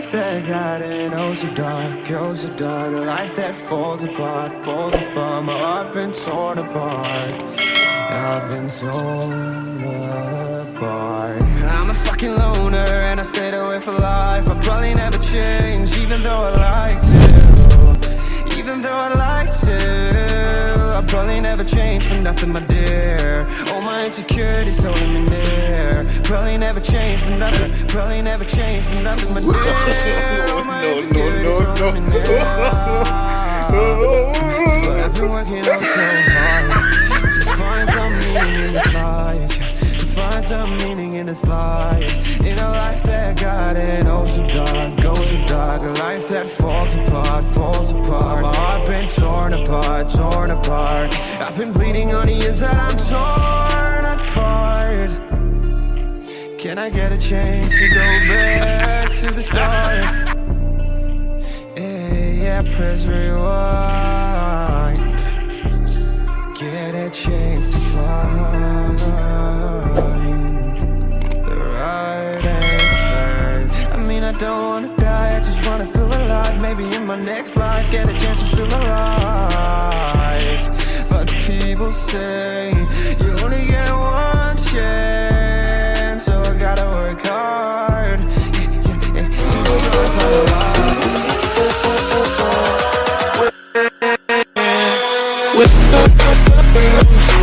life that got in oh so dark, oh so dark. A life that falls apart, falls apart. My heart been torn apart. I've been torn apart. I'm a fucking loner and I stayed away for life. I'll probably never change even though I like to Even though I like to I'll probably never change for nothing my dear. All my insecurities holding me near Probably never change for nothing Probably never change for nothing my dear my insecurities holding me near But I've been working out so hard To find some meaning in this life. To find some meaning in this life. In a life that got it oh so dark, goes so dark. A life that falls apart, falls apart. My heart been torn apart, torn apart. I've been bleeding Can I get a chance to go back to the start? Yeah, yeah, press rewind. Get a chance to find the right answers. I mean, I don't wanna die, I just wanna feel alive. Maybe in my next life, get a chance to feel alive. But people say, with